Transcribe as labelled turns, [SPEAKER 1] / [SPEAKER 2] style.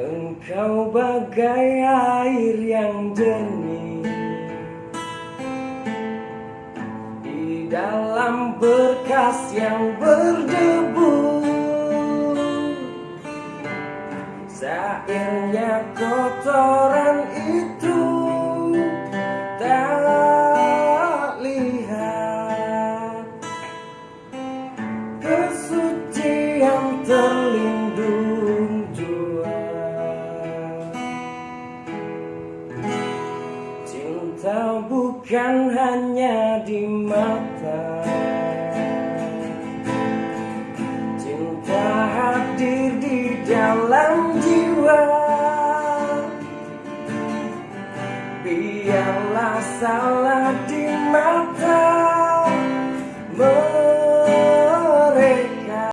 [SPEAKER 1] Engkau bagai air yang jernih. Di dalam berkas yang berdebu Sairnya kotoran itu Tak lihat. Kesucian terlindung cinta bukan hanya di mata. Cinta hadir di dalam jiwa. Biarlah salah di mata.